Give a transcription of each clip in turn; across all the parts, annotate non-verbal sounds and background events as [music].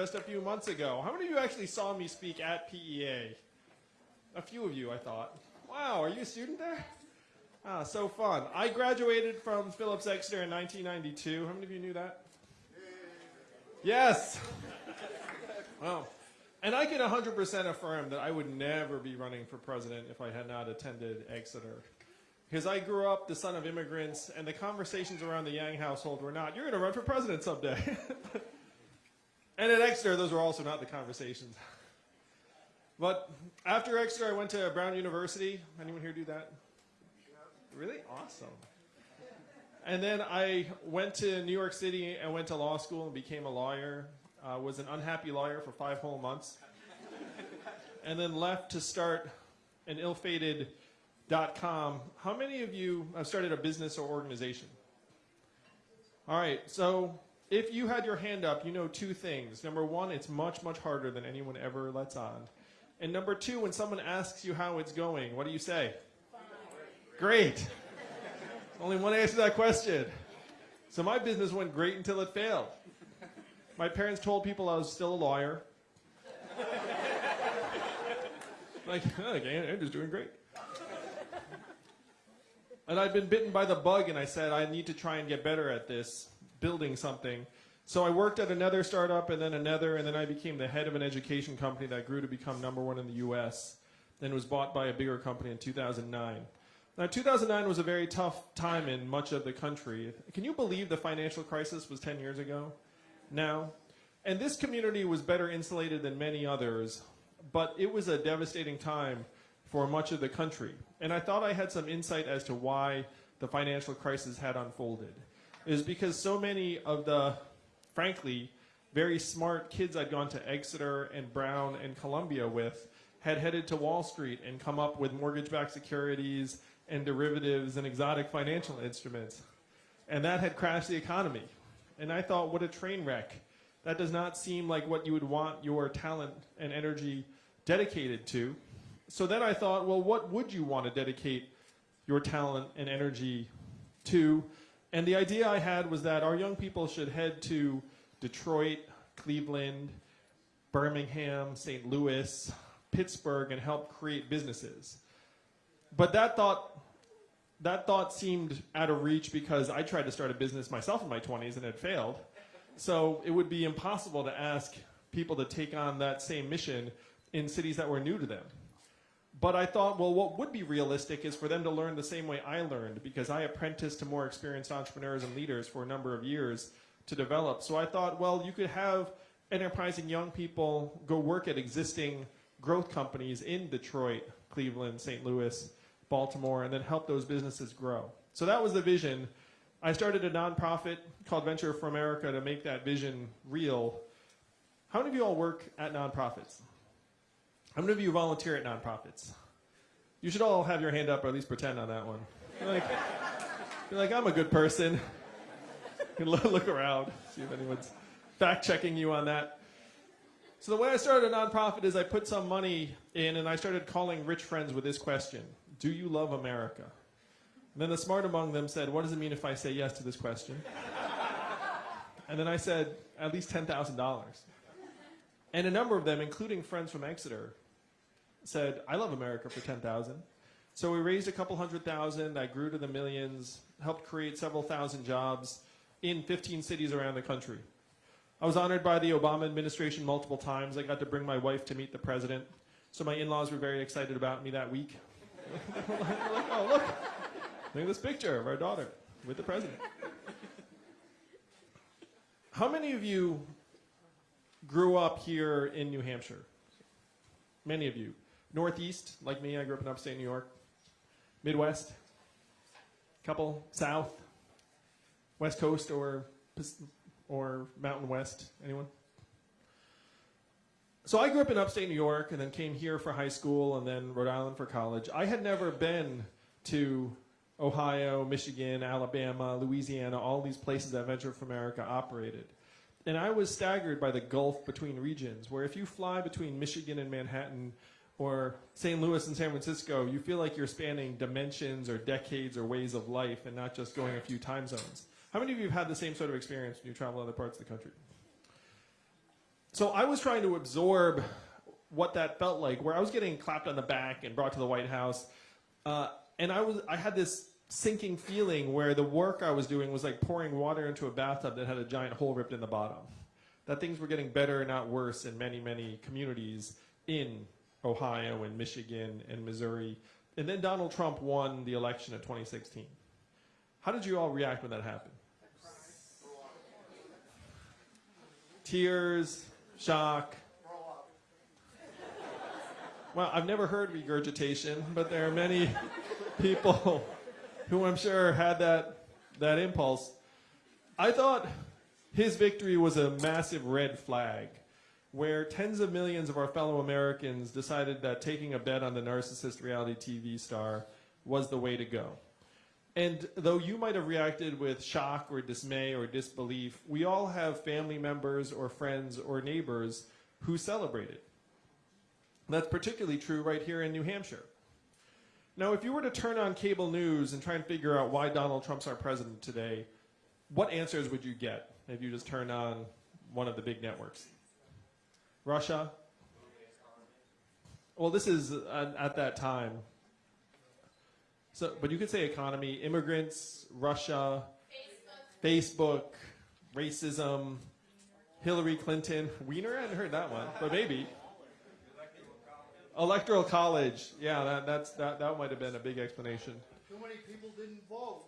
just a few months ago. How many of you actually saw me speak at PEA? A few of you, I thought. Wow, are you a student there? Ah, so fun. I graduated from Phillips Exeter in 1992. How many of you knew that? Yes. Wow. And I can 100% affirm that I would never be running for president if I had not attended Exeter. Because I grew up the son of immigrants, and the conversations around the Yang household were not, you're going to run for president someday. [laughs] and at Exeter, those were also not the conversations. But after Exeter, I went to Brown University. Anyone here do that? Really? Awesome. And then I went to New York City and went to law school and became a lawyer. Uh, was an unhappy lawyer for five whole months. and then left to start an ill-fated com. How many of you have started a business or organization? All right, so if you had your hand up, you know two things. Number one, it's much, much harder than anyone ever lets on. And number two, when someone asks you how it's going, what do you say? Great. [laughs] Only one answer to that question. So my business went great until it failed. My parents told people I was still a lawyer. [laughs] like, oh, Andrew's doing great. And I'd been bitten by the bug, and I said, I need to try and get better at this, building something. So I worked at another startup, and then another, and then I became the head of an education company that grew to become number one in the US, and was bought by a bigger company in 2009. Now, 2009 was a very tough time in much of the country. Can you believe the financial crisis was 10 years ago? Now, and this community was better insulated than many others, but it was a devastating time for much of the country. And I thought I had some insight as to why the financial crisis had unfolded. Was because so many of the, frankly, very smart kids I'd gone to Exeter and Brown and Columbia with had headed to Wall Street and come up with mortgage-backed securities and derivatives and exotic financial instruments. And that had crashed the economy. And I thought, what a train wreck. That does not seem like what you would want your talent and energy dedicated to so then I thought, well, what would you want to dedicate your talent and energy to? And the idea I had was that our young people should head to Detroit, Cleveland, Birmingham, St. Louis, Pittsburgh, and help create businesses. But that thought, that thought seemed out of reach because I tried to start a business myself in my 20s and it failed. So it would be impossible to ask people to take on that same mission in cities that were new to them. But I thought, well, what would be realistic is for them to learn the same way I learned because I apprenticed to more experienced entrepreneurs and leaders for a number of years to develop. So I thought, well, you could have enterprising young people go work at existing growth companies in Detroit, Cleveland, St. Louis, Baltimore, and then help those businesses grow. So that was the vision. I started a nonprofit called Venture for America to make that vision real. How many of you all work at nonprofits? How many of you volunteer at nonprofits? You should all have your hand up or at least pretend on that one. You're like, you're like I'm a good person. [laughs] Look around, see if anyone's fact checking you on that. So the way I started a nonprofit is I put some money in and I started calling rich friends with this question. Do you love America? And then the smart among them said, what does it mean if I say yes to this question? and then I said, at least $10,000. And a number of them, including friends from Exeter, said, I love America for 10,000. So we raised a couple hundred thousand, I grew to the millions, helped create several thousand jobs in 15 cities around the country. I was honored by the Obama administration multiple times. I got to bring my wife to meet the president. So my in-laws were very excited about me that week. like, [laughs] oh, look, look at this picture of our daughter with the president. How many of you grew up here in New Hampshire? Many of you. Northeast, like me, I grew up in upstate New York. Midwest, couple South, West Coast or or Mountain West. Anyone? So I grew up in upstate New York and then came here for high school and then Rhode Island for college. I had never been to Ohio, Michigan, Alabama, Louisiana, all these places that Venture for America operated. And I was staggered by the gulf between regions, where if you fly between Michigan and Manhattan, or St. Louis and San Francisco, you feel like you're spanning dimensions or decades or ways of life and not just going a few time zones. How many of you have had the same sort of experience when you travel other parts of the country? So I was trying to absorb what that felt like, where I was getting clapped on the back and brought to the White House, uh, and I was I had this sinking feeling where the work I was doing was like pouring water into a bathtub that had a giant hole ripped in the bottom. That things were getting better, not worse, in many many communities in Ohio and Michigan and Missouri. And then Donald Trump won the election of 2016. How did you all react when that happened? Tears, shock. Well, I've never heard regurgitation, but there are many [laughs] people who I'm sure had that, that impulse. I thought his victory was a massive red flag where tens of millions of our fellow Americans decided that taking a bet on the narcissist reality TV star was the way to go. And though you might have reacted with shock or dismay or disbelief, we all have family members or friends or neighbors who celebrated. That's particularly true right here in New Hampshire. Now, if you were to turn on cable news and try and figure out why Donald Trump's our president today, what answers would you get if you just turned on one of the big networks? Russia? Well, this is uh, at that time. So, but you could say economy, immigrants, Russia, Facebook, Facebook racism, Hillary Clinton. Weiner, I hadn't heard that one, but maybe. Electoral college. Yeah, that, that's, that, that might have been a big explanation. Too many people didn't vote.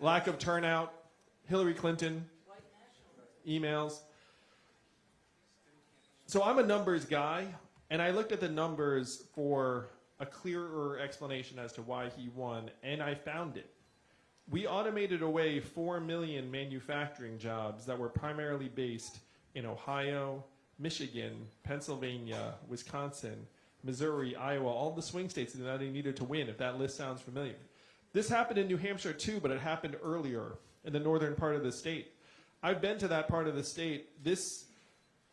Lack of turnout. Hillary Clinton. Emails. So I'm a numbers guy, and I looked at the numbers for a clearer explanation as to why he won, and I found it. We automated away 4 million manufacturing jobs that were primarily based in Ohio, Michigan, Pennsylvania, Wisconsin, Missouri, Iowa, all the swing states that he needed to win, if that list sounds familiar. This happened in New Hampshire too, but it happened earlier in the northern part of the state. I've been to that part of the state. This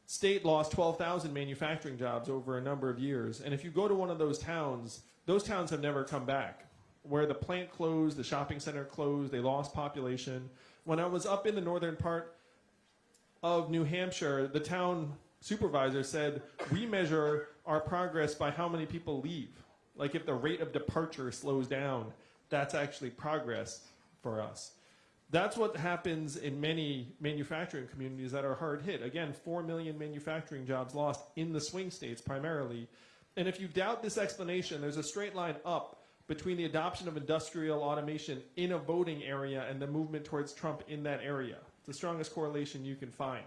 state lost 12,000 manufacturing jobs over a number of years. And if you go to one of those towns, those towns have never come back. Where the plant closed, the shopping center closed, they lost population. When I was up in the northern part of New Hampshire, the town supervisor said, we measure our progress by how many people leave. Like if the rate of departure slows down, that's actually progress for us. That's what happens in many manufacturing communities that are hard hit. Again, 4 million manufacturing jobs lost in the swing states primarily. And if you doubt this explanation, there's a straight line up between the adoption of industrial automation in a voting area and the movement towards Trump in that area. It's the strongest correlation you can find.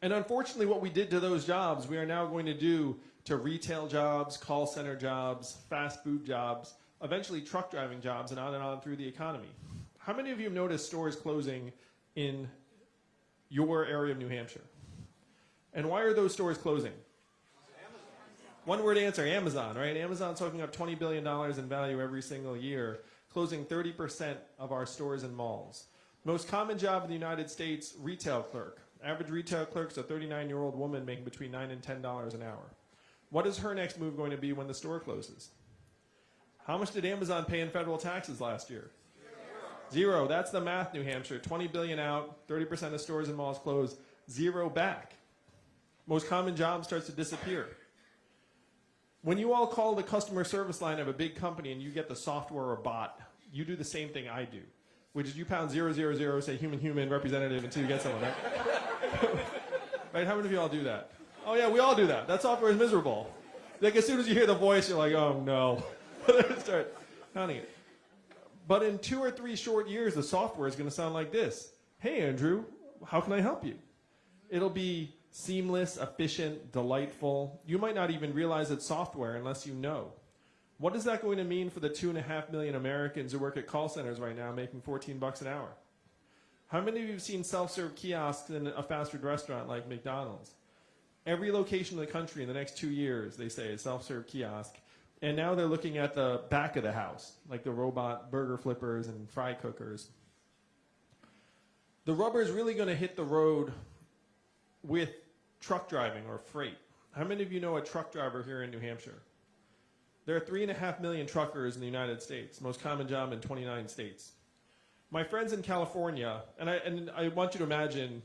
And unfortunately, what we did to those jobs, we are now going to do to retail jobs, call center jobs, fast food jobs, eventually truck driving jobs, and on and on through the economy. How many of you have noticed stores closing in your area of New Hampshire? And why are those stores closing? One word answer, Amazon, right? Amazon's soaking up $20 billion in value every single year, closing 30% of our stores and malls. Most common job in the United States, retail clerk. Average retail clerk's a 39-year-old woman making between 9 and $10 an hour. What is her next move going to be when the store closes? How much did Amazon pay in federal taxes last year? Zero. That's the math, New Hampshire. 20 billion out, 30% of stores and malls closed, zero back. Most common job starts to disappear. When you all call the customer service line of a big company and you get the software or bot, you do the same thing I do, which is you pound zero zero zero, say human human representative until you get someone. Right? [laughs] right? How many of you all do that? Oh yeah, we all do that. That software is miserable. Like as soon as you hear the voice, you're like, oh no. [laughs] Start counting it. But in two or three short years, the software is going to sound like this. Hey Andrew, how can I help you? It'll be seamless, efficient, delightful. You might not even realize it's software unless you know. What is that going to mean for the two and a half million Americans who work at call centers right now making 14 bucks an hour? How many of you have seen self-serve kiosks in a fast food restaurant like McDonald's? Every location in the country in the next two years, they say, is self-serve kiosk. And now they're looking at the back of the house, like the robot burger flippers and fry cookers. The rubber is really going to hit the road with truck driving or freight. How many of you know a truck driver here in New Hampshire? There are three and a half million truckers in the United States, most common job in 29 states. My friends in California, and I and I want you to imagine,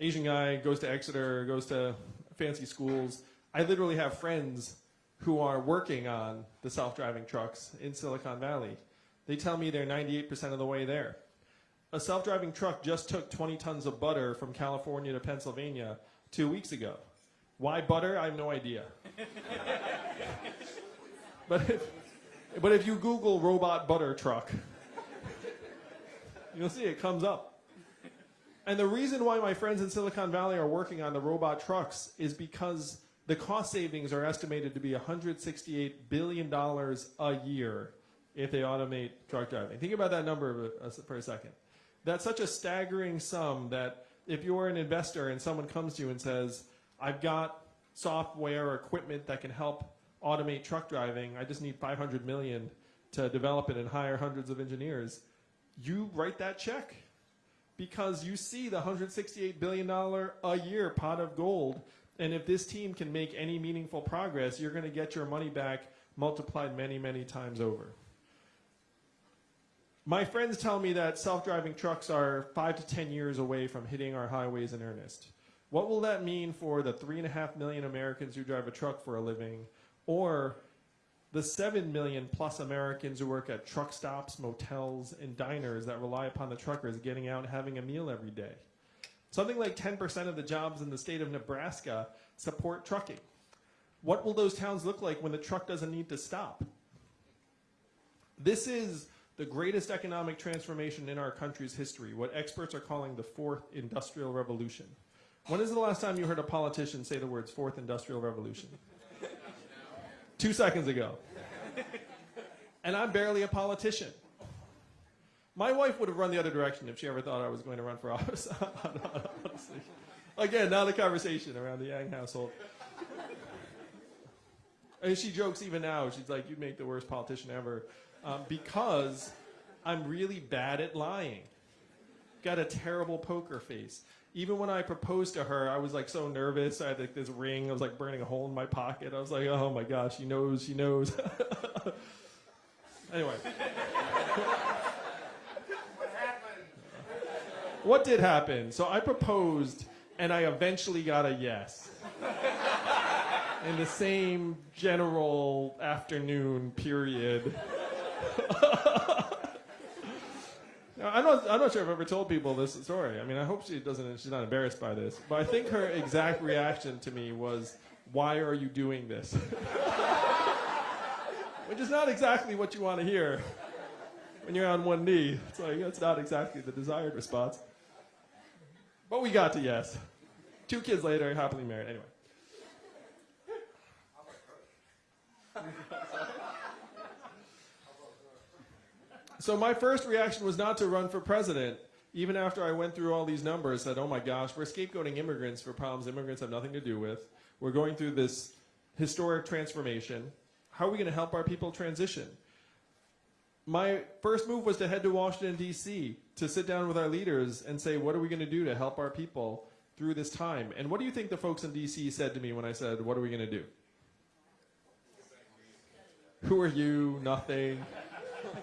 Asian guy goes to Exeter, goes to fancy schools. I literally have friends who are working on the self-driving trucks in Silicon Valley. They tell me they're 98% of the way there. A self-driving truck just took 20 tons of butter from California to Pennsylvania two weeks ago. Why butter? I have no idea. [laughs] but if, but if you Google robot butter truck, you'll see it comes up. And the reason why my friends in Silicon Valley are working on the robot trucks is because the cost savings are estimated to be $168 billion a year if they automate truck driving. Think about that number for a second. That's such a staggering sum that if you're an investor and someone comes to you and says, I've got software or equipment that can help automate truck driving, I just need 500 million to develop it and hire hundreds of engineers, you write that check because you see the 168 billion dollar a year pot of gold and if this team can make any meaningful progress, you're going to get your money back multiplied many, many times over. My friends tell me that self-driving trucks are five to 10 years away from hitting our highways in earnest. What will that mean for the three and a half million Americans who drive a truck for a living, or the seven million plus Americans who work at truck stops, motels, and diners that rely upon the truckers getting out and having a meal every day? Something like 10% of the jobs in the state of Nebraska support trucking. What will those towns look like when the truck doesn't need to stop? This is the greatest economic transformation in our country's history, what experts are calling the fourth industrial revolution. When is the last time you heard a politician say the words fourth industrial revolution? Two seconds ago. And I'm barely a politician. My wife would have run the other direction if she ever thought I was going to run for [laughs] office. Honestly. Again, now the conversation around the Yang household. And she jokes even now. She's like, "You'd make the worst politician ever," um, because I'm really bad at lying. Got a terrible poker face. Even when I proposed to her, I was like so nervous. I had like this ring. I was like burning a hole in my pocket. I was like, "Oh my gosh, she knows. She knows." [laughs] anyway. What did happen? So I proposed, and I eventually got a yes. In the same general afternoon period. [laughs] I'm not, I'm not sure I've ever told people this story. I mean, I hope she doesn't, she's not embarrassed by this. But I think her exact reaction to me was, Why are you doing this? [laughs] Which is not exactly what you want to hear when you're on one knee. It's like, that's not exactly the desired response. But we got to yes. Two kids later, happily married. Anyway. so my first reaction was not to run for president, even after I went through all these numbers. Said, "Oh my gosh, we're scapegoating immigrants for problems immigrants have nothing to do with. We're going through this historic transformation. How are we going to help our people transition?" My first move was to head to Washington D.C. to sit down with our leaders and say, "What are we going to do to help our people through this time?" And what do you think the folks in D.C. said to me when I said, "What are we going to do?" Who are you? Nothing. [laughs]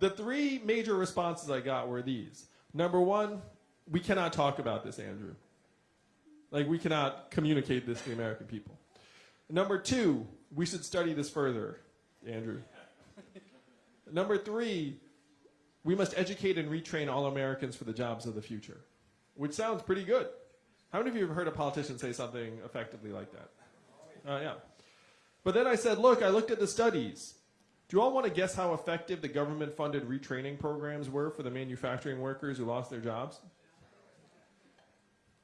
the three major responses I got were these. Number one, we cannot talk about this, Andrew. Like, we cannot communicate this to the American people. Number two, we should study this further, Andrew. Number three, we must educate and retrain all Americans for the jobs of the future, which sounds pretty good. How many of you have heard a politician say something effectively like that? Uh, yeah. But then I said, look, I looked at the studies. Do you all want to guess how effective the government funded retraining programs were for the manufacturing workers who lost their jobs?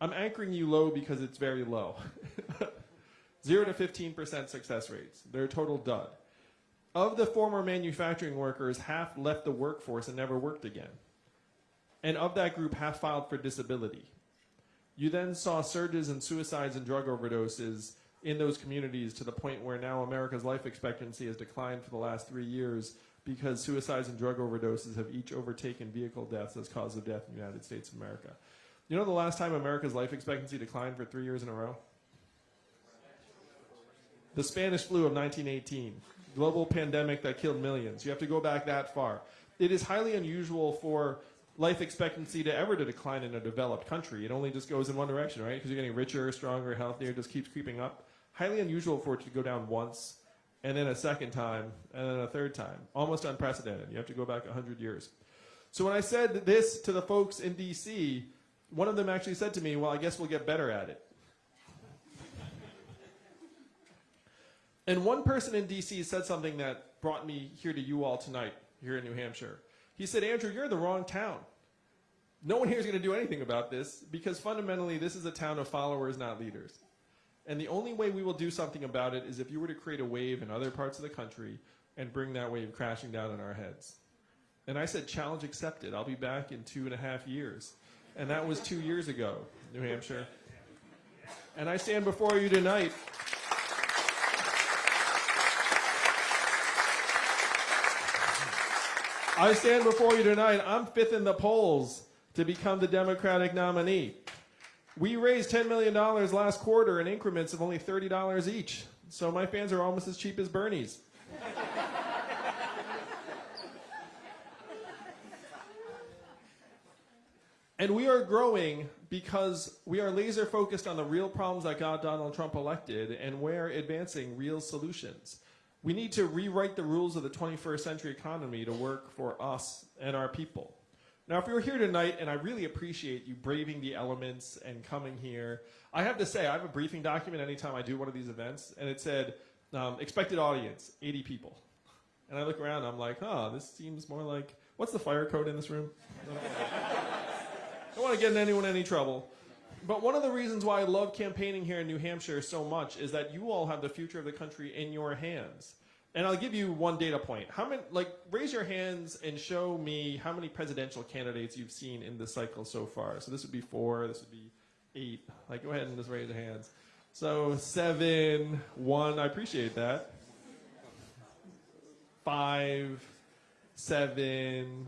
I'm anchoring you low because it's very low. [laughs] Zero to 15% success rates. They're a total dud. Of the former manufacturing workers, half left the workforce and never worked again. And of that group, half filed for disability. You then saw surges in suicides and drug overdoses in those communities to the point where now America's life expectancy has declined for the last three years because suicides and drug overdoses have each overtaken vehicle deaths as cause of death in the United States of America. You know the last time America's life expectancy declined for three years in a row? The Spanish flu of 1918, global pandemic that killed millions. You have to go back that far. it is highly unusual for life expectancy to ever to decline in a developed country. It only just goes in one direction, right? Because you're getting richer, stronger, healthier, just keeps creeping up. Highly unusual for it to go down once, and then a second time, and then a third time. Almost unprecedented. You have to go back 100 years. So when I said this to the folks in DC, one of them actually said to me, Well, I guess we'll get better at it. And one person in DC said something that brought me here to you all tonight, here in New Hampshire. He said, Andrew, you're the wrong town. No one here is going to do anything about this because fundamentally, this is a town of followers, not leaders. And the only way we will do something about it is if you were to create a wave in other parts of the country and bring that wave crashing down on our heads. And I said, challenge accepted. I'll be back in two and a half years. And that was two years ago, New Hampshire. And I stand before you tonight. I stand before you tonight. I'm fifth in the polls to become the Democratic nominee. We raised $10 million last quarter in increments of only $30 each. So my fans are almost as cheap as Bernie's. And we are growing because we are laser focused on the real problems that got Donald Trump elected and we're advancing real solutions. We need to rewrite the rules of the 21st century economy to work for us and our people. Now, if you're here tonight, and I really appreciate you braving the elements and coming here, I have to say, I have a briefing document anytime I do one of these events, and it said, um, expected audience, 80 people. And I look around, I'm like, huh, this seems more like, what's the fire code in this room? [laughs] I don't want to get in anyone any trouble. But one of the reasons why I love campaigning here in New Hampshire so much is that you all have the future of the country in your hands. And I'll give you one data point. How many, like, raise your hands and show me how many presidential candidates you've seen in this cycle so far. So this would be four, this would be eight. Like, go ahead and just raise your hands. So seven, one, I appreciate that. Five, seven,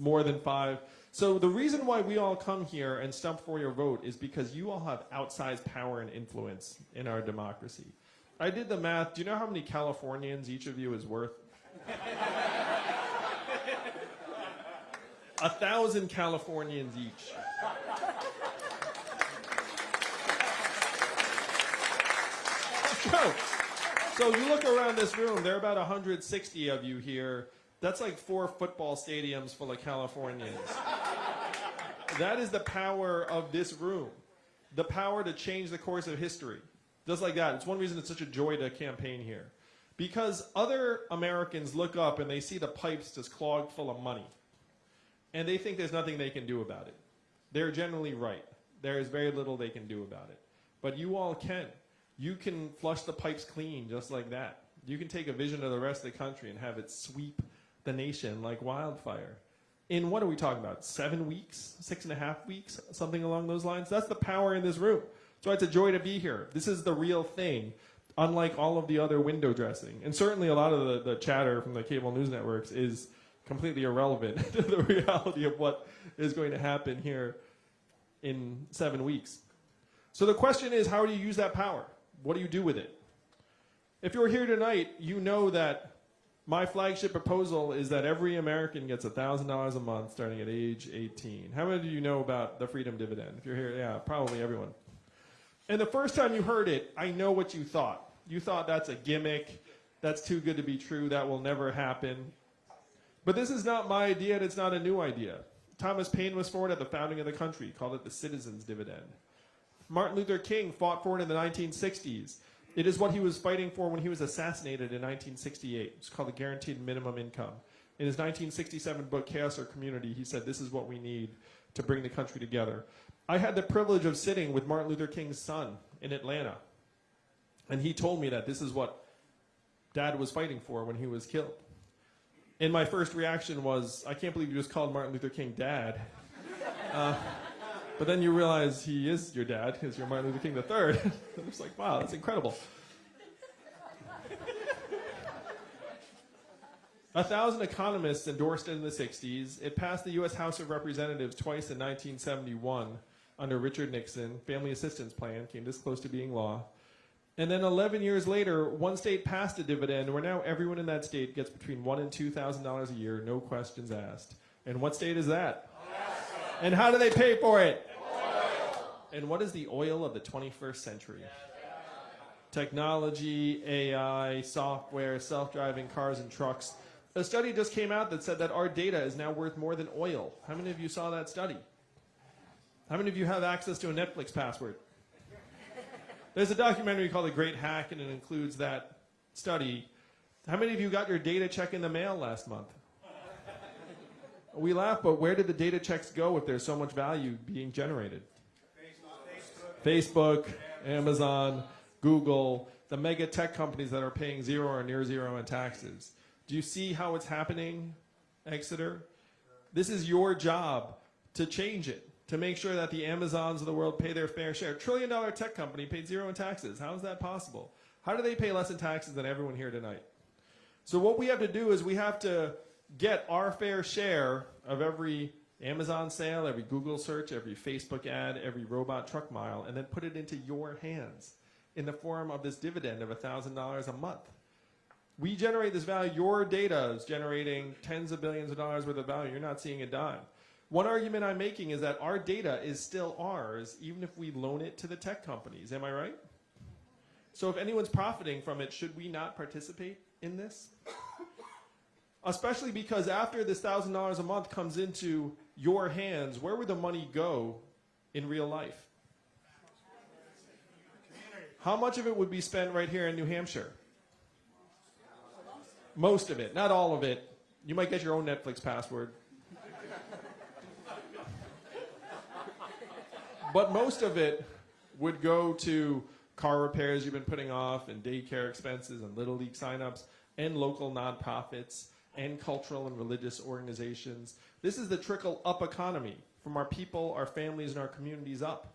more than five. So the reason why we all come here and stump for your vote is because you all have outsized power and influence in our democracy. I did the math. Do you know how many Californians each of you is worth? A thousand Californians each. So, so you look around this room, there are about 160 of you here. That's like four football stadiums full of Californians. that is the power of this room. The power to change the course of history. Just like that. It's one reason it's such a joy to campaign here. Because other Americans look up and they see the pipes just clogged full of money. And they think there's nothing they can do about it. They're generally right. There is very little they can do about it. But you all can. You can flush the pipes clean just like that. You can take a vision of the rest of the country and have it sweep the nation like wildfire. In what are we talking about? Seven weeks? Six and a half weeks? Something along those lines? That's the power in this room. So it's a joy to be here. This is the real thing, unlike all of the other window dressing. And certainly a lot of the, the chatter from the cable news networks is completely irrelevant [laughs] to the reality of what is going to happen here in seven weeks. So the question is, how do you use that power? What do you do with it? If you're here tonight, you know that my flagship proposal is that every American gets $1,000 a month starting at age 18. How many of you know about the freedom dividend? If you're here, yeah, probably everyone. And the first time you heard it, I know what you thought. You thought that's a gimmick, that's too good to be true, that will never happen. But this is not my idea, and it's not a new idea. Thomas Paine was for it at the founding of the country, called it the citizens' dividend. Martin Luther King fought for it in the 1960s. It is what he was fighting for when he was assassinated in 1968. It's called the Guaranteed Minimum Income. In his 1967 book, Chaos or Community, he said, This is what we need to bring the country together. I had the privilege of sitting with Martin Luther King's son in Atlanta. And he told me that this is what dad was fighting for when he was killed. And my first reaction was, I can't believe you just called Martin Luther King dad. [laughs] Uh, but then you realize he is your dad because you're Martin Luther King III. [laughs] it's like, wow, that's incredible. A thousand economists endorsed it in the 60s. It passed the U.S. House of Representatives twice in 1971 under Richard Nixon. Family Assistance Plan came this close to being law. And then 11 years later, one state passed a dividend where now everyone in that state gets between one and two thousand dollars a year, no questions asked. And what state is that? And how do they pay for it? And what is the oil of the 21st century? Technology, AI, software, self-driving cars and trucks. A study just came out that said that our data is now worth more than oil. How many of you saw that study? How many of you have access to a Netflix password? There's a documentary called The Great Hack, and it includes that study. How many of you got your data check in the mail last month? We laugh, but where did the data checks go if there's so much value being generated? Facebook, Amazon, Google, the mega tech companies that are paying zero or near zero in taxes. Do you see how it's happening, Exeter? This is your job to change it, to make sure that the Amazons of the world pay their fair share. A Trillion dollar tech company paid zero in taxes. How is that possible? How do they pay less in taxes than everyone here tonight? So what we have to do is we have to get our fair share of every Amazon sale, every Google search, every Facebook ad, every robot truck mile, and then put it into your hands in the form of this dividend of $1,000 a month. We generate this value. Your data is generating tens of billions of dollars worth of value. You're not seeing a dime. One argument I'm making is that our data is still ours, even if we loan it to the tech companies. Am I right? So if anyone's profiting from it, should we not participate in this? Especially because after this thousand dollars a month comes into your hands, where would the money go in real life? How much of it would be spent right here in New Hampshire? Most of it, not all of it. You might get your own Netflix password. but most of it would go to car repairs you've been putting off and daycare expenses and little league signups and local nonprofits and cultural and religious organizations. This is the trickle up economy from our people, our families, and our communities up.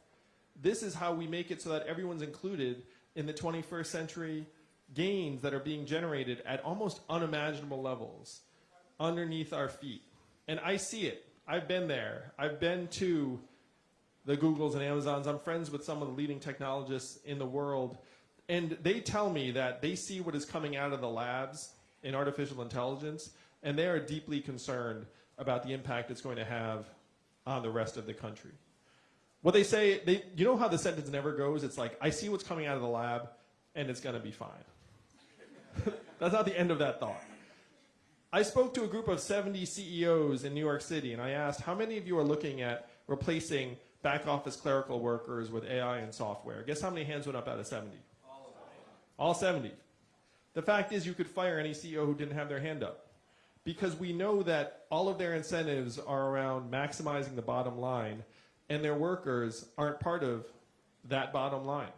This is how we make it so that everyone's included in the 21st century gains that are being generated at almost unimaginable levels underneath our feet. And I see it. I've been there. I've been to the Googles and Amazons. I'm friends with some of the leading technologists in the world. And they tell me that they see what is coming out of the labs in artificial intelligence, and they are deeply concerned about the impact it's going to have on the rest of the country. What they say, they, you know how the sentence never goes? It's like, I see what's coming out of the lab, and it's going to be fine. [laughs] That's not the end of that thought. I spoke to a group of 70 CEOs in New York City, and I asked, how many of you are looking at replacing back office clerical workers with AI and software? Guess how many hands went up out of 70? All 70. The fact is, you could fire any CEO who didn't have their hand up. Because we know that all of their incentives are around maximizing the bottom line, and their workers aren't part of that bottom line.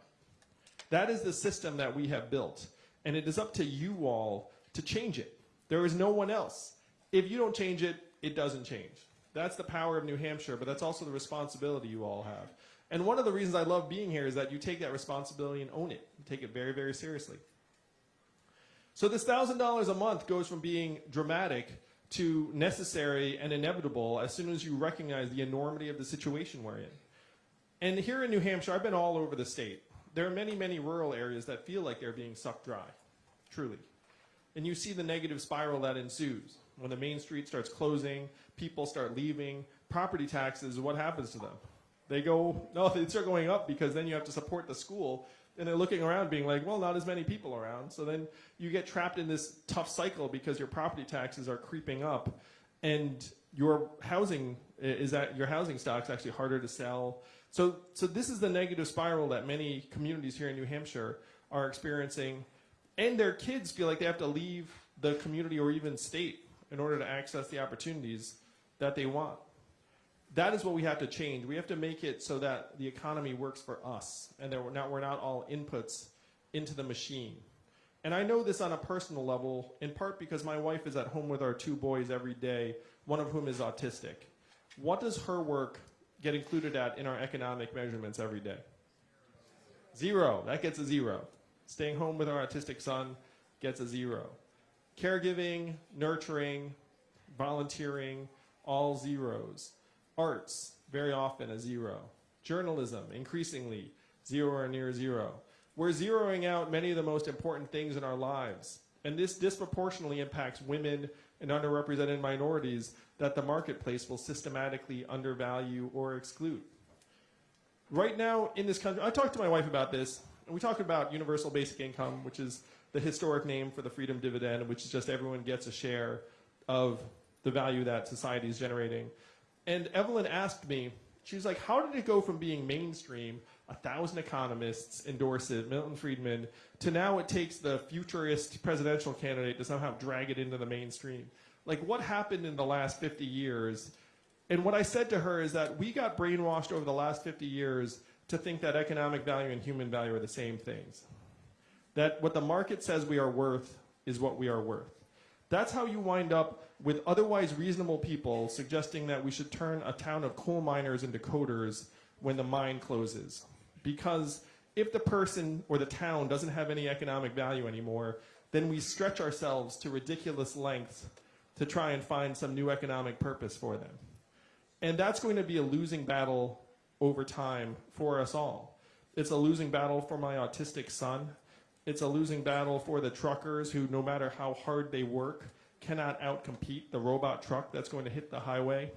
That is the system that we have built, and it is up to you all to change it. There is no one else. If you don't change it, it doesn't change. That's the power of New Hampshire, but that's also the responsibility you all have. And one of the reasons I love being here is that you take that responsibility and own it. You take it very, very seriously. So this $1,000 a month goes from being dramatic to necessary and inevitable as soon as you recognize the enormity of the situation we're in. And here in New Hampshire, I've been all over the state. There are many, many rural areas that feel like they're being sucked dry, truly. And you see the negative spiral that ensues. When the main street starts closing, people start leaving, property taxes, what happens to them? They go, [laughs] no, they start going up because then you have to support the school and they're looking around being like, well, not as many people around. So then you get trapped in this tough cycle because your property taxes are creeping up and your housing is that your housing stock's actually harder to sell. So, so this is the negative spiral that many communities here in New Hampshire are experiencing and their kids feel like they have to leave the community or even state in order to access the opportunities that they want that is what we have to change. We have to make it so that the economy works for us and that we're not, we're not all inputs into the machine. And I know this on a personal level, in part because my wife is at home with our two boys every day, one of whom is autistic. What does her work get included at in our economic measurements every day? Zero. That gets a zero. Staying home with our autistic son gets a zero. Caregiving, nurturing, volunteering, all zeros. Arts, very often a zero. Journalism, increasingly zero or near zero. we're zeroing out many of the most important things in our lives. And this disproportionately impacts women and underrepresented minorities that the marketplace will systematically undervalue or exclude. Right now in this country, I talked to my wife about this, and we talked about universal basic income, which is the historic name for the freedom dividend, which is just everyone gets a share of the value that society is generating. And Evelyn asked me, she was like, how did it go from being mainstream, a thousand economists endorse it, Milton Friedman, to now it takes the futurist presidential candidate to somehow drag it into the mainstream? Like, what happened in the last 50 years? And what I said to her is that we got brainwashed over the last 50 years to think that economic value and human value are the same things. That what the market says we are worth is what we are worth. That's how you wind up with otherwise reasonable people suggesting that we should turn a town of coal miners into coders when the mine closes. Because if the person or the town doesn't have any economic value anymore, then we stretch ourselves to ridiculous lengths to try and find some new economic purpose for them. And that's going to be a losing battle over time for us all. It's a losing battle for my autistic son. It's a losing battle for the truckers who, no matter how hard they work, cannot outcompete the robot truck that's going to hit the highway.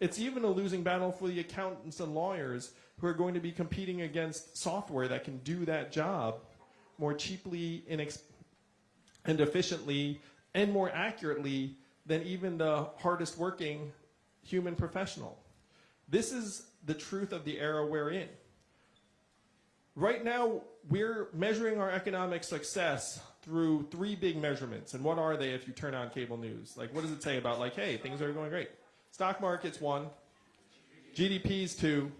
It's even a losing battle for the accountants and lawyers who are going to be competing against software that can do that job more cheaply and, efficiently and more accurately than even the hardest working human professional. This is the truth of the era we're in. Right now, we're measuring our economic success through three big measurements. And what are they if you turn on cable news? Like, what does it say about, like, hey, things are going great? Stock market's one, GDP's two,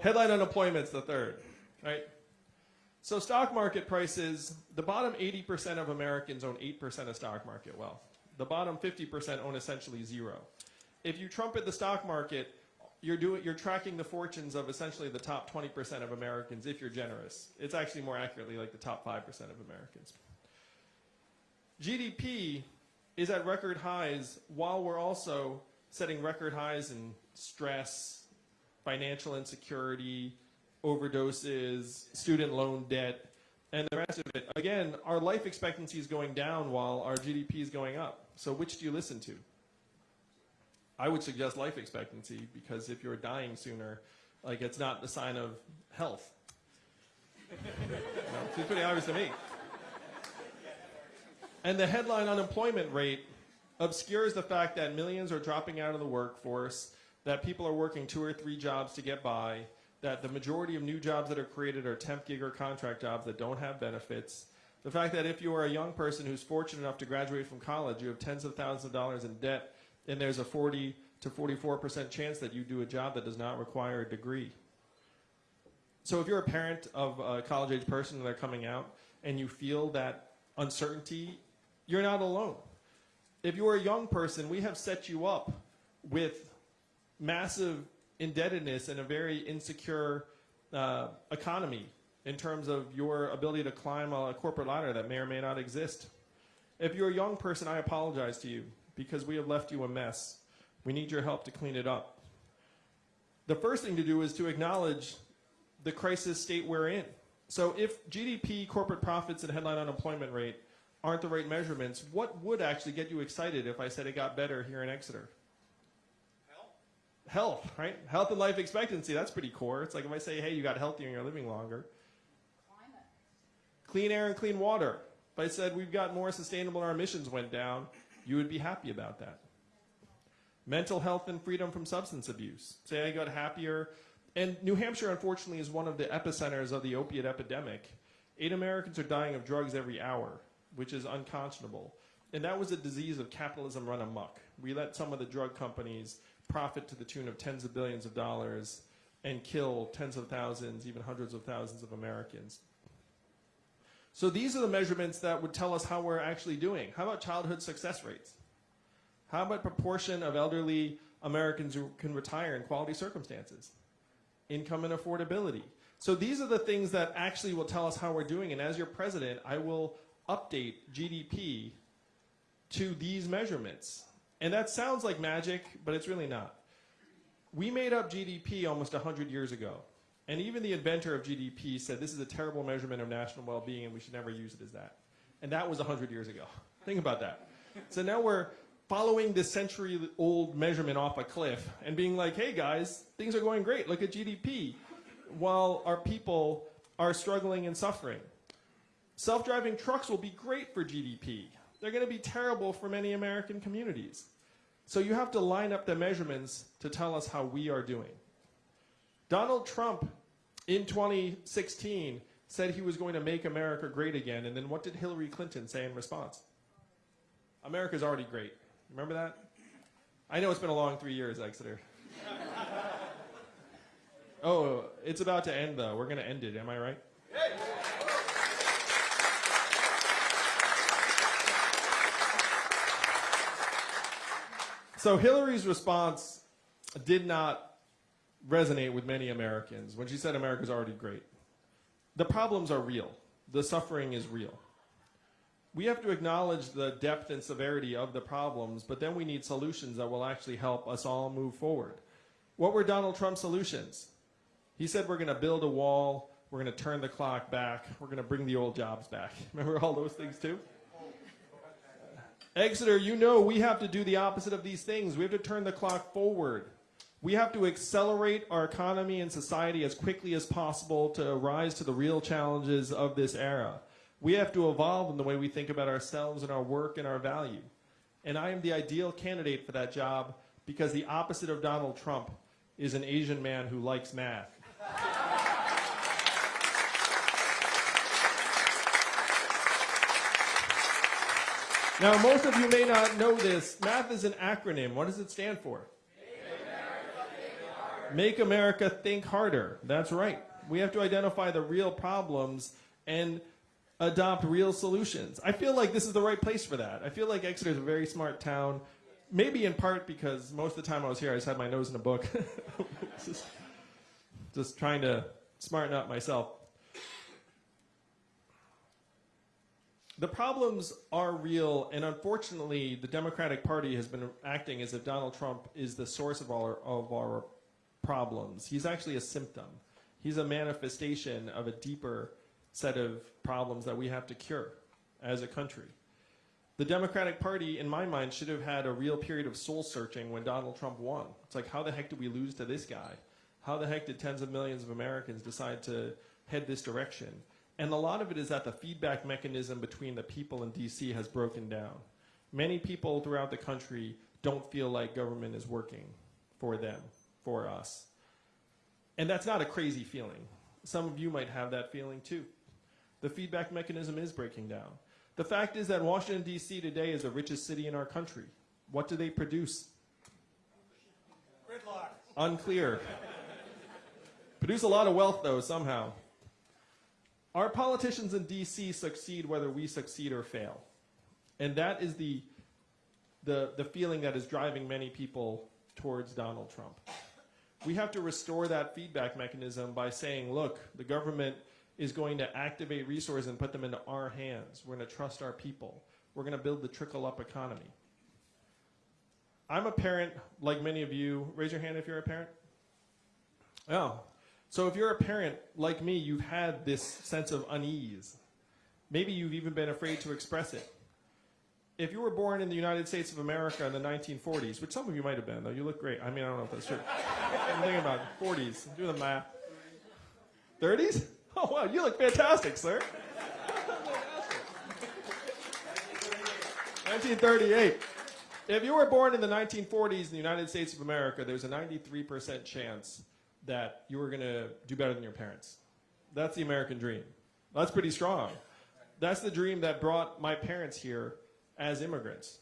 headline unemployment's the third, right? So, stock market prices, the bottom 80% of Americans own 8% of stock market wealth. The bottom 50% own essentially zero. If you trumpet the stock market, you're doing you're tracking the fortunes of essentially the top 20% of Americans if you're generous. It's actually more accurately like the top 5% of Americans. GDP is at record highs while we're also setting record highs in stress, financial insecurity, overdoses, student loan debt, and the rest of it. Again, our life expectancy is going down while our GDP is going up. So which do you listen to? I would suggest life expectancy because if you're dying sooner, like it's not the sign of health. Know, seems pretty obvious to me. And the headline unemployment rate obscures the fact that millions are dropping out of the workforce, that people are working two or three jobs to get by, that the majority of new jobs that are created are temp gig or contract jobs that don't have benefits. The fact that if you are a young person who's fortunate enough to graduate from college, you have tens of thousands of dollars in debt, and there's a 40 to 44% chance that you do a job that does not require a degree. So if you're a parent of a college age person and they're coming out and you feel that uncertainty, you're not alone. If you're a young person, we have set you up with massive indebtedness and a very insecure uh, economy in terms of your ability to climb a corporate ladder that may or may not exist. If you're a young person, I apologize to you because we have left you a mess. We need your help to clean it up. The first thing to do is to acknowledge the crisis state we're in. So if GDP, corporate profits, and headline unemployment rate aren't the right measurements, what would actually get you excited if I said it got better here in Exeter? Health? Health, right? Health and life expectancy, that's pretty core. It's like if I say, hey, you got healthier and you're living longer. Climate. Clean air and clean water. If I said we've got more sustainable and our emissions went down, you would be happy about that. Mental health and freedom from substance abuse. Say I got happier. And New Hampshire, unfortunately, is one of the epicenters of the opiate epidemic. Eight Americans are dying of drugs every hour, which is unconscionable. And that was a disease of capitalism run amok. We let some of the drug companies profit to the tune of tens of billions of dollars and kill tens of thousands, even hundreds of thousands of Americans. So these are the measurements that would tell us how we're actually doing. How about childhood success rates? How about proportion of elderly Americans who can retire in quality circumstances? Income and affordability. So these are the things that actually will tell us how we're doing. And as your president, I will update GDP to these measurements. And that sounds like magic, but it's really not. We made up GDP almost 100 years ago. And even the inventor of GDP said this is a terrible measurement of national well being and we should never use it as that. And that was 100 years ago. Think about that. So now we're following this century old measurement off a cliff and being like, hey guys, things are going great. Look at GDP. While our people are struggling and suffering. Self driving trucks will be great for GDP. They're going to be terrible for many American communities. So you have to line up the measurements to tell us how we are doing. Donald Trump in 2016 said he was going to make America great again. And then what did Hillary Clinton say in response? America's already great. Remember that? I know it's been a long three years, Exeter. [laughs] oh, it's about to end, though. We're going to end it. Am I right? So Hillary's response did not resonate with many Americans when she said America's already great. The problems are real. The suffering is real. We have to acknowledge the depth and severity of the problems, but then we need solutions that will actually help us all move forward. What were Donald Trump's solutions? He said we're going to build a wall, we're going to turn the clock back, we're going to bring the old jobs back. [laughs] Remember all those things too? Exeter, you know we have to do the opposite of these things. We have to turn the clock forward. We have to accelerate our economy and society as quickly as possible to rise to the real challenges of this era. We have to evolve in the way we think about ourselves and our work and our value. And I am the ideal candidate for that job because the opposite of Donald Trump is an Asian man who likes math. Now, most of you may not know this. Math is an acronym. What does it stand for? Make America think harder. That's right. We have to identify the real problems and adopt real solutions. I feel like this is the right place for that. I feel like Exeter is a very smart town. Maybe in part because most of the time I was here, I just had my nose in a book. [laughs] just, just trying to smarten up myself. The problems are real, and unfortunately, the Democratic Party has been acting as if Donald Trump is the source of our, of our problems. He's actually a symptom. He's a manifestation of a deeper set of problems that we have to cure as a country. The Democratic Party, in my mind, should have had a real period of soul searching when Donald Trump won. It's like, how the heck did we lose to this guy? How the heck did tens of millions of Americans decide to head this direction? And a lot of it is that the feedback mechanism between the people and DC has broken down. Many people throughout the country don't feel like government is working for them, for us. And that's not a crazy feeling. Some of you might have that feeling too. The feedback mechanism is breaking down. The fact is that Washington, D.C. today is the richest city in our country. What do they produce? Gridlock. Unclear. produce a lot of wealth, though, somehow. Our politicians in DC succeed whether we succeed or fail. And that is the, the, the feeling that is driving many people towards Donald Trump. We have to restore that feedback mechanism by saying, look, the government is going to activate resources and put them into our hands. We're going to trust our people. We're going to build the trickle up economy. I'm a parent, like many of you. Raise your hand if you're a parent. Oh, so if you're a parent like me, you've had this sense of unease. Maybe you've even been afraid to express it. If you were born in the United States of America in the 1940s, which some of you might have been, though, you look great. I mean, I don't know if that's true. I'm thinking about 40s. Do the math. 30s? Oh, wow, you look fantastic, sir. 1938. If you were born in the 1940s in the United States of America, there's a 93% chance that you were going to do better than your parents. That's the American dream. That's pretty strong. That's the dream that brought my parents here as immigrants.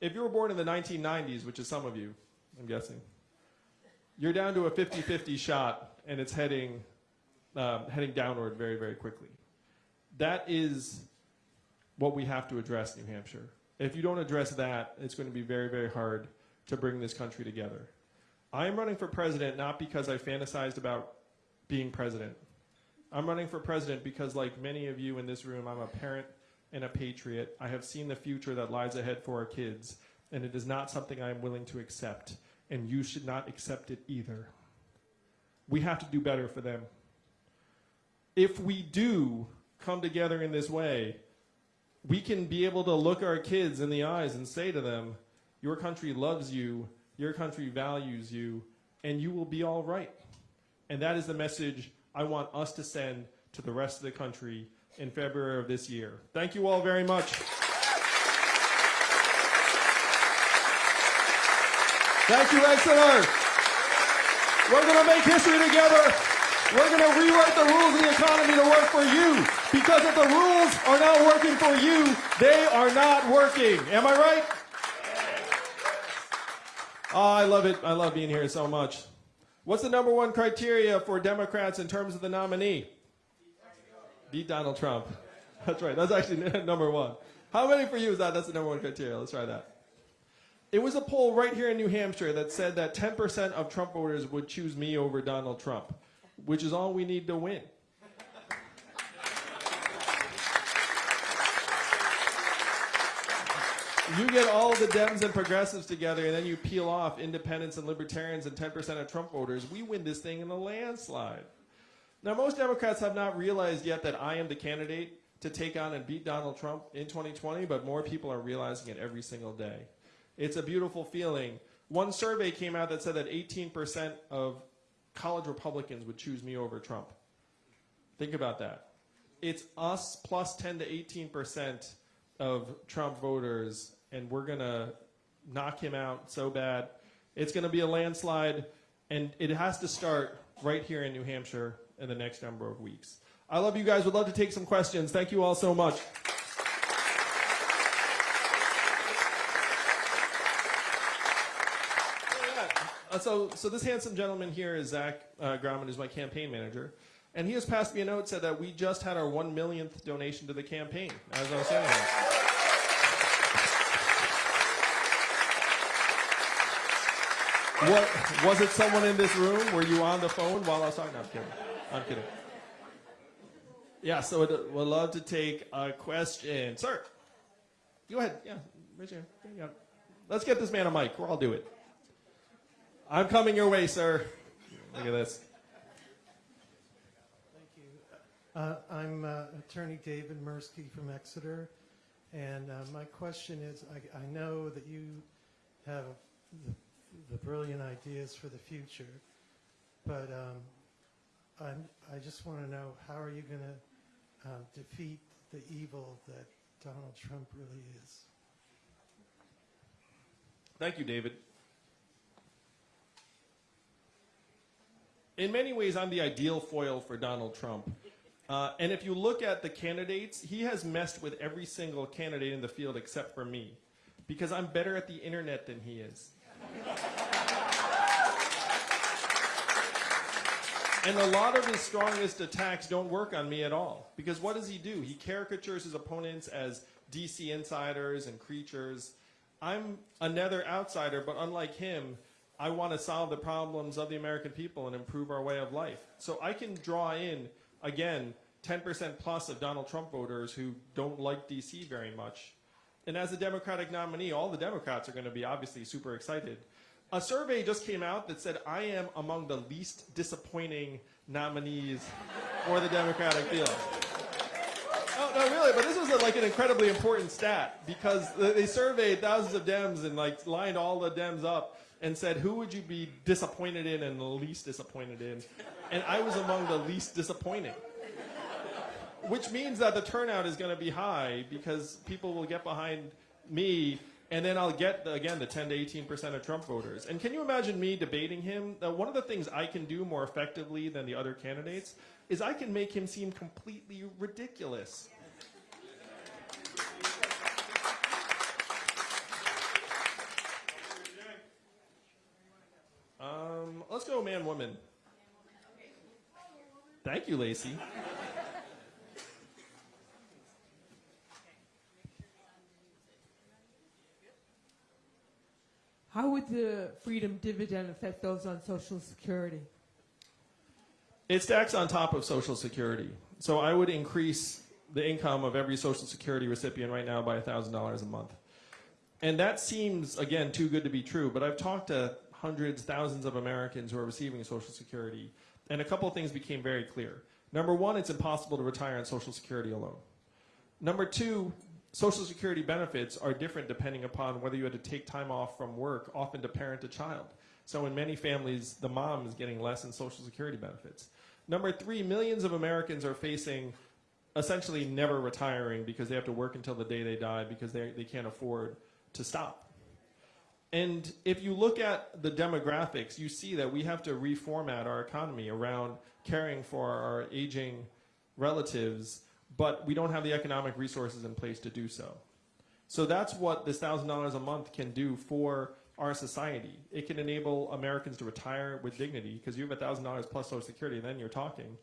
If you were born in the 1990s, which is some of you, I'm guessing, you're down to a 50-50 shot, and it's heading um, heading downward very, very quickly. That is what we have to address, New Hampshire. If you don't address that, it's going to be very, very hard to bring this country together. I am running for president not because I fantasized about being president. I'm running for president because, like many of you in this room, I'm a parent and a patriot. I have seen the future that lies ahead for our kids, and it is not something I am willing to accept, and you should not accept it either. we have to do better for them. If we do come together in this way, we can be able to look our kids in the eyes and say to them, Your country loves you, your country values you, and you will be all right. And that is the message I want us to send to the rest of the country in February of this year. Thank you all very much. Thank you, Exeter. We're going to make history together. We're going to rewrite the rules of the economy to work for you. Because if the rules are not working for you, they are not working. Am I right? Oh, I love it. I love being here so much. What's the number one criteria for Democrats in terms of the nominee? Beat Donald Trump. [laughs] That's right. That's actually [laughs] number one. How many for you is that? That's the number one criteria. Let's try that. It was a poll right here in New Hampshire that said that 10% of Trump voters would choose me over Donald Trump, which is all we need to win. You get all the Dems and progressives together, and then you peel off independents and libertarians and 10% of Trump voters. We win this thing in a landslide. Now, most Democrats have not realized yet that I am the candidate to take on and beat Donald Trump in 2020, but more people are realizing it every single day. It's a beautiful feeling. One survey came out that said that 18% of college Republicans would choose me over Trump. Think about that. It's us plus 10 to 18% of Trump voters, and we're going to knock him out so bad. It's going to be a landslide, and it has to start right here in New Hampshire in the next number of weeks. I love you guys. Would love to take some questions. Thank you all so much. Uh, so, so this handsome gentleman here is Zach uh, Graumann, who's my campaign manager, and he has passed me a note said that we just had our one millionth donation to the campaign. As I was saying. What was it? Someone in this room? Were you on the phone while I was talking? No, I'm kidding. I'm kidding. Yeah. So we'd, we'd love to take a question, sir. Go ahead. Yeah, raise your hand. Let's get this man a mic, or I'll do it. I'm coming your way, sir. Look at this. Thank you. Uh, I'm uh, Attorney David Mursky from Exeter, and uh, my question is, I, I know that you have the, the brilliant ideas for the future, but um, I'm, I just want to know, how are you going to um, defeat the evil that Donald Trump really is? Thank you, David. In many ways, I'm the ideal foil for Donald Trump. Uh, and if you look at the candidates, he has messed with every single candidate in the field except for me, because I'm better at the internet than he is. And a lot of his strongest attacks don't work on me at all. Because what does he do? He caricatures his opponents as DC insiders and creatures. I'm another outsider, but unlike him, I want to solve the problems of the American people and improve our way of life. So I can draw in, again, 10% plus of Donald Trump voters who don't like DC very much. And as a Democratic nominee, all the Democrats are going to be obviously super excited. A survey just came out that said I am among the least disappointing nominees for the Democratic field. No, no, really, but this was a, like an incredibly important stat because they surveyed thousands of Dems and like lined all the Dems up and said, who would you be disappointed in and the least disappointed in? And I was among the least disappointing. Which means that the turnout is going to be high because people will get behind me and then I'll get, the, again, the 10 to 18% of Trump voters. And can you imagine me debating him? One of the things I can do more effectively than the other candidates is I can make him seem completely ridiculous. Um, let's go man woman. Thank you, Lacey. How would the freedom dividend affect those on Social Security? It stacks on top of Social Security. So I would increase the income of every Social Security recipient right now by $1,000 a month. And that seems, again, too good to be true, but I've talked to hundreds, thousands of Americans who are receiving Social Security, And a couple of things became very clear. Number one, it's impossible to retire on Social Security alone. Number two, Social Security benefits are different depending upon whether you had to take time off from work, often to parent a child. So in many families, the mom is getting less in Social Security benefits. Number three, millions of Americans are facing essentially never retiring because they have to work until the day they die because they, they can't afford to stop. And if you look at the demographics, you see that we have to reformat our economy around caring for our aging relatives, but we don't have the economic resources in place to do so. So that's what this $1,000 a month can do for our society. It can enable Americans to retire with dignity because you have $1,000 plus Social Security, and then you're talking.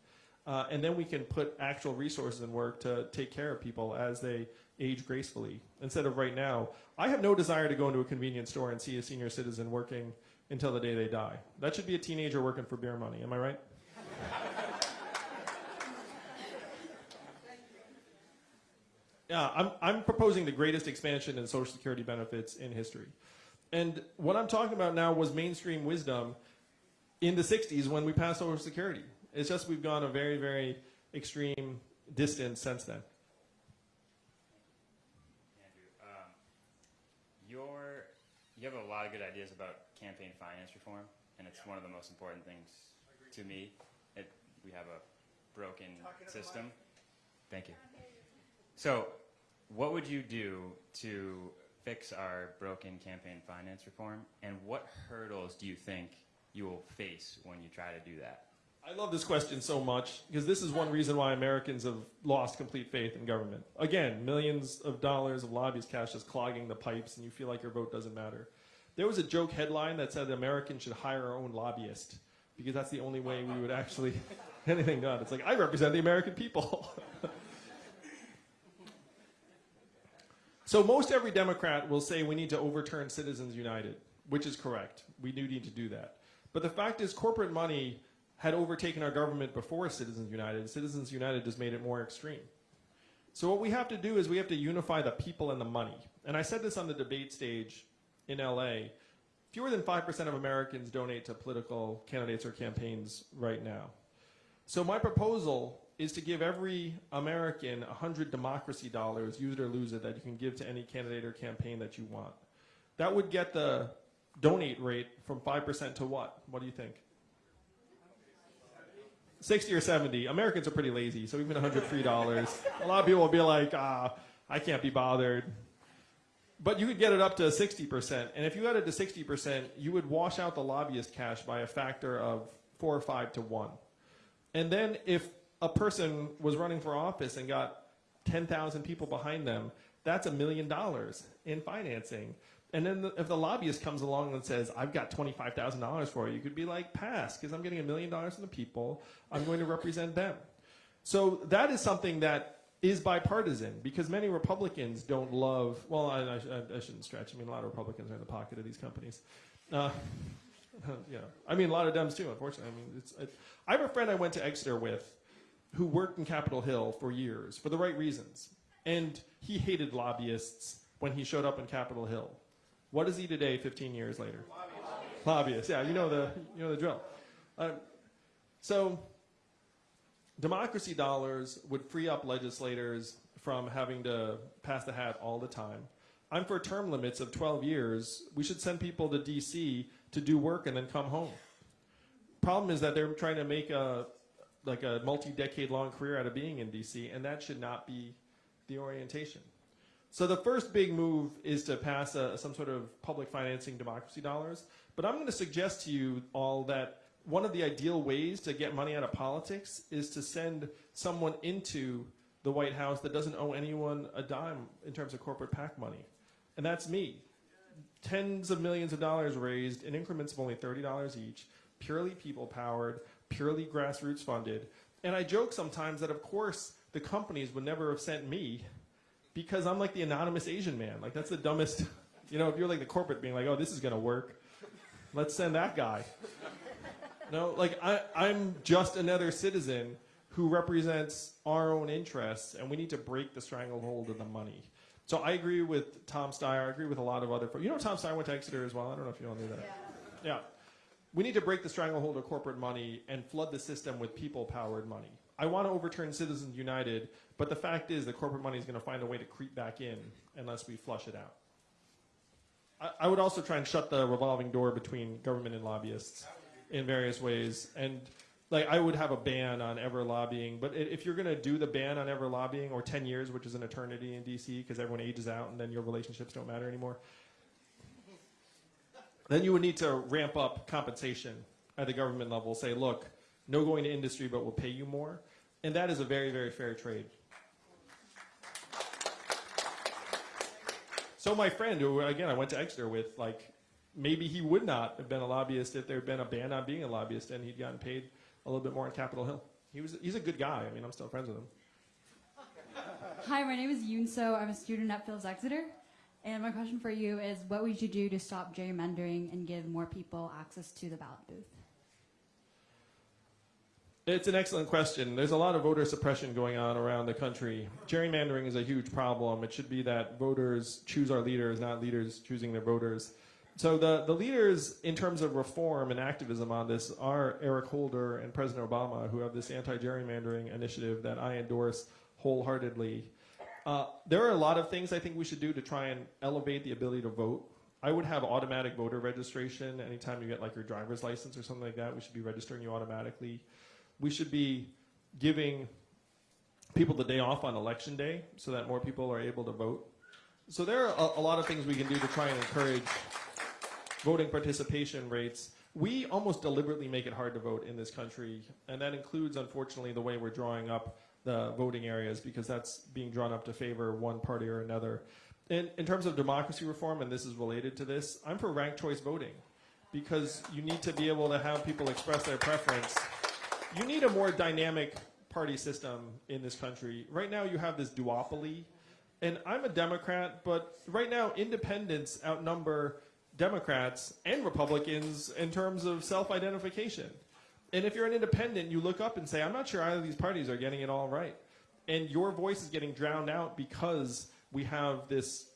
Uh, and then we can put actual resources in work to take care of people as they age gracefully instead of right now. I have no desire to go into a convenience store and see a senior citizen working until the day they die. That should be a teenager working for beer money. Am I right? Yeah, I'm, I'm proposing the greatest expansion in Social Security benefits in history. And what I'm talking about now was mainstream wisdom in the 60s when we passed Social Security. It's just we've gone a very, very extreme distance since then. Andrew, um, your, you have a lot of good ideas about campaign finance reform, and it's one of the most important things to me. It, we have a broken system. Thank you. So, what would you do to fix our broken campaign finance reform, and what hurdles do you think you will face when you try to do that? I love this question so much because this is one reason why Americans have lost complete faith in government. Again, millions of dollars of lobbyist cash is clogging the pipes, and you feel like your vote doesn't matter. There was a joke headline that said Americans should hire our own lobbyist because that's the only way we would actually [laughs] anything done. It's like I represent the American people. [laughs] so most every Democrat will say we need to overturn Citizens United, which is correct. We do need to do that. But the fact is, corporate money had overtaken our government before Citizens United. Citizens United just made it more extreme. So what we have to do is we have to unify the people and the money. And I said this on the debate stage in LA. Fewer than 5% of Americans donate to political candidates or campaigns right now. So my proposal is to give every American 100 democracy dollars, use it or lose it, that you can give to any candidate or campaign that you want. That would get the donate rate from 5% to what? What do you think? 60 or 70. Americans are pretty lazy, so even 100 free dollars. A lot of people will be like, ah, I can't be bothered. But you could get it up to 60%. And if you got it to 60%, you would wash out the lobbyist cash by a factor of four or five to one. And then if a person was running for office and got 10,000 people behind them, that's a million dollars in financing. And then the, if the lobbyist comes along and says, I've got $25,000 for you, you could be like, pass, because I'm getting a million dollars from the people. I'm going to represent them. So that is something that is bipartisan because many Republicans don't love, well, I, I, I shouldn't stretch. I mean, a lot of Republicans are in the pocket of these companies. Uh, [laughs] yeah. I mean, a lot of Dems too, unfortunately. I mean, it's, it, I have a friend I went to Exeter with who worked in Capitol Hill for years for the right reasons. And he hated lobbyists when he showed up in Capitol Hill. What is he today, 15 years later? Lobbyist. Lobbyist. Yeah, you know the you know the drill. Um, so, democracy dollars would free up legislators from having to pass the hat all the time. I'm for term limits of 12 years. We should send people to D.C. to do work and then come home. Problem is that they're trying to make a like a multi-decade long career out of being in D.C. and that should not be the orientation. So the first big move is to pass a, some sort of public financing democracy dollars. But I'm going to suggest to you all that one of the ideal ways to get money out of politics is to send someone into the White House that doesn't owe anyone a dime in terms of corporate PAC money. And that's me. Tens of millions of dollars raised in increments of only $30 each, purely people powered, purely grassroots funded. And I joke sometimes that, of course, the companies would never have sent me because I'm like the anonymous Asian man. Like that's the dumbest. [laughs] You know, if you're like the corporate being like, oh, this is gonna work, let's send that guy. No, like I, I'm just another citizen who represents our own interests, and we need to break the stranglehold of the money. So I agree with Tom Steyer. I agree with a lot of other folks. You know, Tom Steyer went to Exeter as well. I don't know if you all knew that. Yeah. We need to break the stranglehold of corporate money and flood the system with people-powered money. I want to overturn Citizens United, but the fact is that corporate money is going to find a way to creep back in unless we flush it out. I, I would also try and shut the revolving door between government and lobbyists in various ways. And like I would have a ban on ever lobbying, but if you're going to do the ban on ever lobbying or 10 years, which is an eternity in DC because everyone ages out and then your relationships don't matter anymore, then you would need to ramp up compensation at the government level. Say, look, no going to industry, but we'll pay you more. And that is a very, very fair trade. So my friend, who again I went to Exeter with, like maybe he would not have been a lobbyist if there had been a ban on being a lobbyist and he'd gotten paid a little bit more on Capitol Hill. He was he's a good guy. I mean, I'm still friends with him. Hi, my name is Yunso. I'm a student at Phillips Exeter. And my question for you is what would you do to stop gerrymandering and give more people access to the ballot booth? It's an excellent question. There's a lot of voter suppression going on around the country. Gerrymandering is a huge problem. It should be that voters choose our leaders, not leaders choosing their voters. So the, the leaders in terms of reform and activism on this are Eric Holder and President Obama, who have this anti-gerrymandering initiative that I endorse wholeheartedly. Uh, there are a lot of things I think we should do to try and elevate the ability to vote. I would have automatic voter registration anytime you get like your driver's license or something like that. We should be registering you automatically. We should be giving people the day off on election day so that more people are able to vote. So there are a, a lot of things we can do to try and encourage voting participation rates. We almost deliberately make it hard to vote in this country, and that includes, unfortunately, the way we're drawing up the voting areas because that's being drawn up to favor one party or another. In, in terms of democracy reform, and this is related to this, I'm for ranked choice voting because you need to be able to have people express their preference. You need a more dynamic party system in this country. Right now, you have this duopoly, and I'm a Democrat, but right now, independents outnumber Democrats and Republicans in terms of self identification. And if you're an independent, you look up and say, I'm not sure either of these parties are getting it all right. And your voice is getting drowned out because we have this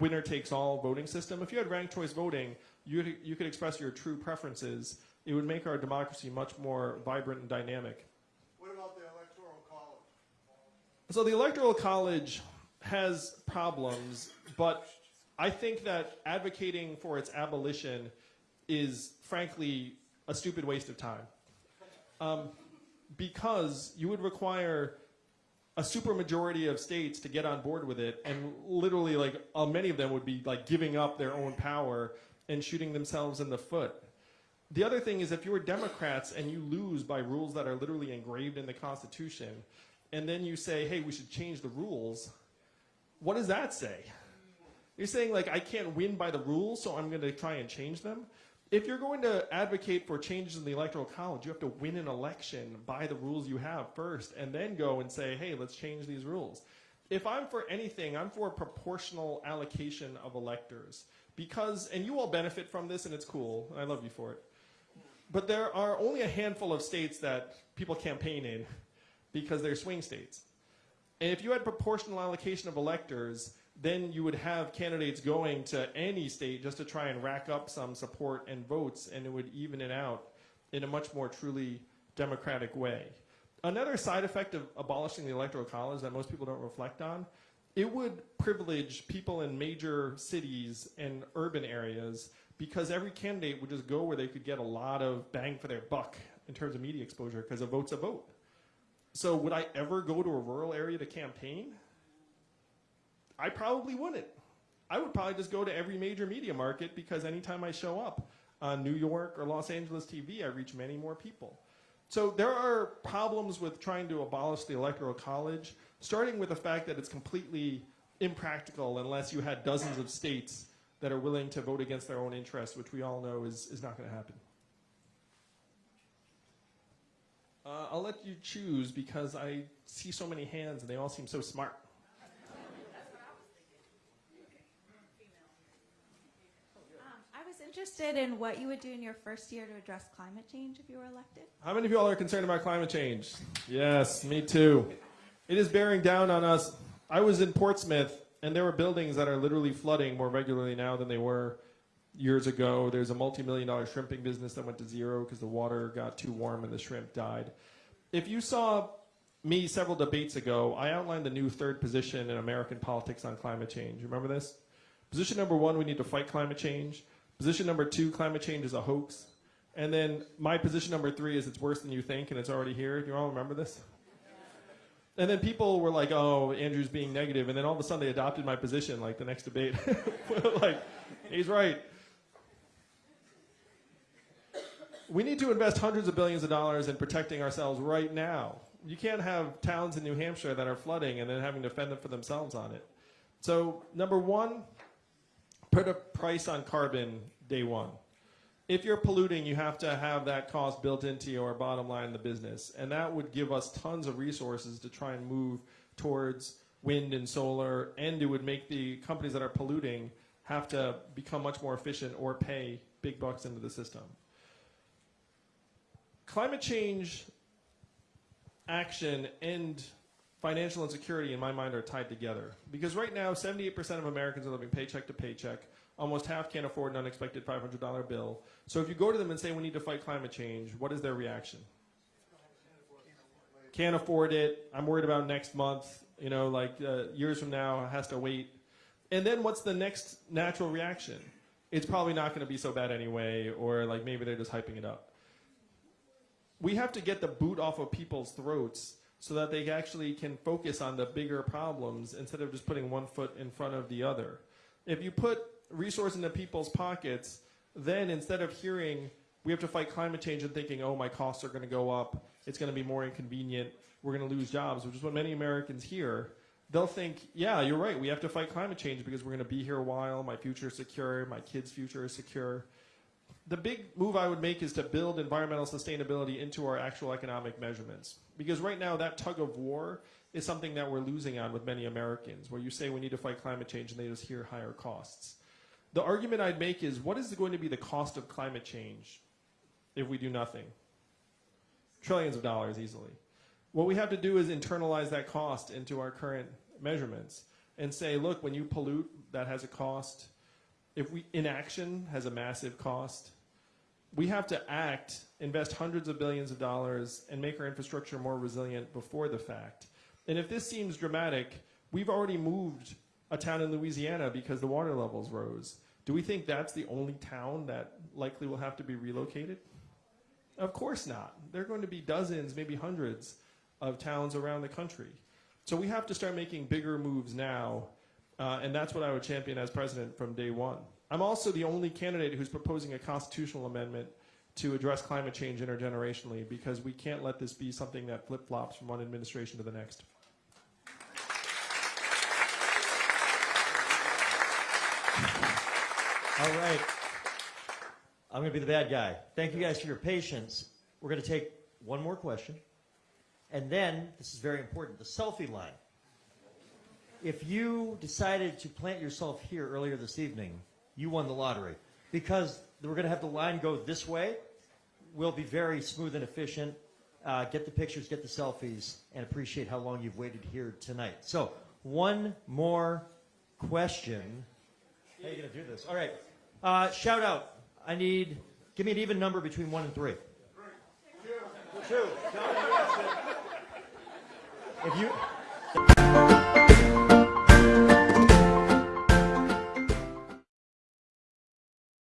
winner takes all voting system. If you had ranked choice voting, you you could express your true preferences. It would make our democracy much more vibrant and dynamic. What about the electoral college? So the electoral college has problems, but I think that advocating for its abolition is frankly a stupid waste of time. Um, because you would require a supermajority of states to get on board with it, and literally, like, uh, many of them would be like giving up their own power and shooting themselves in the foot. The other thing is, if you were Democrats and you lose by rules that are literally engraved in the Constitution, and then you say, hey, we should change the rules, what does that say? You're saying, like, I can't win by the rules, so I'm going to try and change them? If you're going to advocate for changes in the Electoral College, you have to win an election by the rules you have first, and then go and say, hey, let's change these rules. If I'm for anything, I'm for proportional allocation of electors. Because, and you all benefit from this, and it's cool, I love you for it. But there are only a handful of states that people campaign in because they're swing states. And if you had proportional allocation of electors, then you would have candidates going to any state just to try and rack up some support and votes, and it would even it out in a much more truly democratic way. Another side effect of abolishing the electoral college that most people don't reflect on, it would privilege people in major cities and urban areas because every candidate would just go where they could get a lot of bang for their buck in terms of media exposure because a vote's a vote. So would I ever go to a rural area to campaign? I probably wouldn't. I would probably just go to every major media market because anytime I show up on New York or Los Angeles TV, I reach many more people. So there are problems with trying to abolish the electoral college, starting with the fact that it's completely impractical unless you had dozens of states that are willing to vote against their own interests, which we all know is, is not going to happen. Uh, I'll let you choose because I see so many hands and they all seem so smart. Um, I was interested in what you would do in your first year to address climate change if you were elected. How many of you all are concerned about climate change? Yes, me too. It is bearing down on us. I was in Portsmouth, and there were buildings that are literally flooding more regularly now than they were years ago. There's a multi-million dollar shrimping business that went to zero because the water got too warm and the shrimp died. If you saw me several debates ago, I outlined the new third position in American politics on climate change. Remember this? Position number one, we need to fight climate change. Position number two, climate change is a hoax. And then my position number three is it's worse than you think and it's already here. Do you all remember this? And then people were like, oh, Andrew's being negative. And then all of a sudden they adopted my position like the next debate. [laughs] like, he's right. We need to invest hundreds of billions of dollars in protecting ourselves right now. You can't have towns in New Hampshire that are flooding and then having to fend them for themselves on it. So, number one, put a price on carbon day one. If you're polluting, you have to have that cost built into your bottom line in the business. And that would give us tons of resources to try and move towards wind and solar, and it would make the companies that are polluting have to become much more efficient or pay big bucks into the system. Climate change action and financial insecurity, in my mind, are tied together. Because right now, 78% of Americans are living paycheck to paycheck. Almost half can't afford an unexpected $500 bill. So if you go to them and say, we need to fight climate change, what is their reaction? Can't afford it. I'm worried about next month. You know, like uh, years from now, has to wait. And then what's the next natural reaction? It's probably not going to be so bad anyway, or like maybe they're just hyping it up we have to get the boot off of people's throats so that they actually can focus on the bigger problems instead of just putting one foot in front of the other. If you put resources into people's pockets, then instead of hearing we have to fight climate change and thinking, oh, my costs are going to go up, it's going to be more inconvenient, we're going to lose jobs, which is what many Americans hear, they'll think, yeah, you're right, we have to fight climate change because we're going to be here a while, my future is secure, my kids' future is secure the big move I would make is to build environmental sustainability into our actual economic measurements. Because right now, that tug of war is something that we're losing on with many Americans, where you say we need to fight climate change and they just hear higher costs. The argument I'd make is what is going to be the cost of climate change if we do nothing? Trillions of dollars easily. What we have to do is internalize that cost into our current measurements and say, look, when you pollute, that has a cost. If we inaction has a massive cost we have to act, invest hundreds of billions of dollars, and make our infrastructure more resilient before the fact. And if this seems dramatic, we've already moved a town in Louisiana because the water levels rose. Do we think that's the only town that likely will have to be relocated? Of course not. There are going to be dozens, maybe hundreds of towns around the country. So we have to start making bigger moves now, uh, and that's what I would champion as president from day one. I'm also the only candidate who's proposing a constitutional amendment to address climate change intergenerationally because we can't let this be something that flip flops from one administration to the next. All right. I'm going to be the bad guy. Thank you guys for your patience. We're going to take one more question. And then, this is very important, the selfie line. If you decided to plant yourself here earlier this evening, you won the lottery. Because we're going to have the line go this way, we'll be very smooth and efficient. Uh, get the pictures, get the selfies, and appreciate how long you've waited here tonight. So, one more question. How are you going to do this? All right. Uh, shout out. I need, give me an even number between one and three. Two. Two. If you,